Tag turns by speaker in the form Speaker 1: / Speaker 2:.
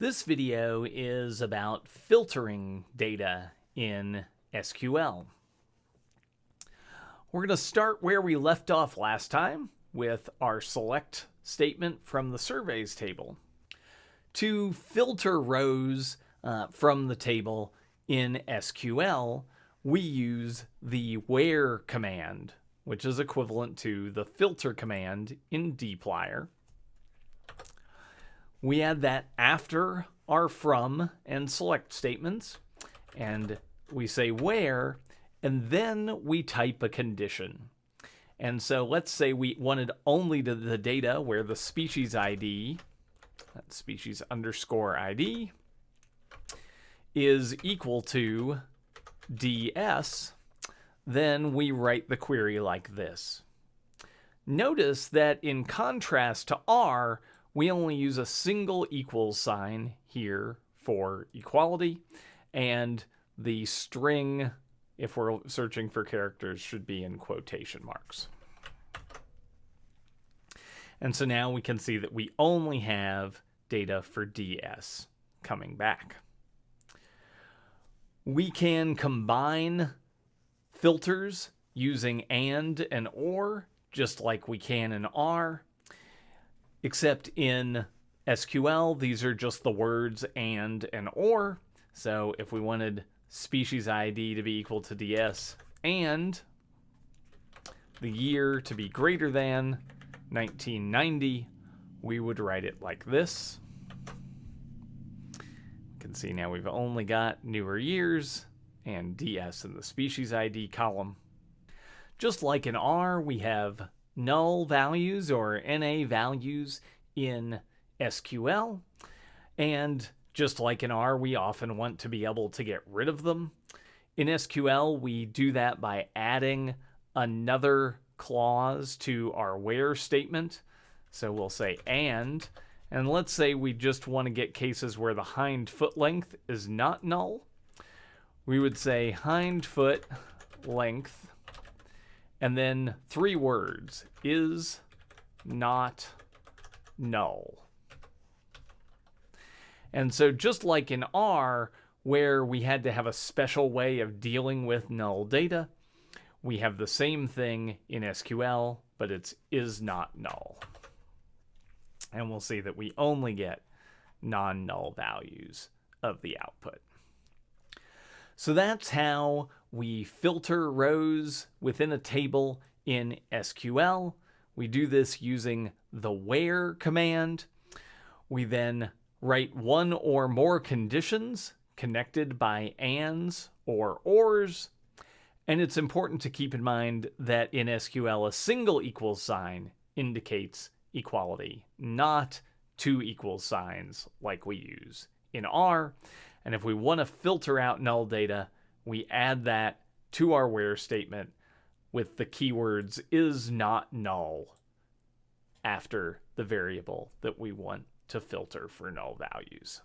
Speaker 1: This video is about filtering data in SQL. We're going to start where we left off last time with our select statement from the surveys table. To filter rows uh, from the table in SQL, we use the where command, which is equivalent to the filter command in dplyr. We add that after our from and select statements, and we say where, and then we type a condition. And so let's say we wanted only the, the data where the species ID, that species underscore ID, is equal to ds, then we write the query like this. Notice that in contrast to R, we only use a single equals sign here for equality, and the string, if we're searching for characters, should be in quotation marks. And so now we can see that we only have data for DS coming back. We can combine filters using AND and OR, just like we can in R except in SQL, these are just the words and and or. So if we wanted species ID to be equal to DS and the year to be greater than 1990, we would write it like this. You can see now we've only got newer years and DS in the species ID column. Just like in R, we have null values or NA values in SQL. And just like in R, we often want to be able to get rid of them. In SQL, we do that by adding another clause to our where statement. So we'll say and, and let's say we just want to get cases where the hind foot length is not null. We would say hind foot length and then three words is not null. And so just like in R, where we had to have a special way of dealing with null data, we have the same thing in SQL, but it's is not null. And we'll see that we only get non-null values of the output. So that's how we filter rows within a table in SQL. We do this using the where command. We then write one or more conditions connected by ands or ors. And it's important to keep in mind that in SQL, a single equals sign indicates equality, not two equals signs like we use in R. And if we want to filter out null data, we add that to our where statement with the keywords is not null after the variable that we want to filter for null values.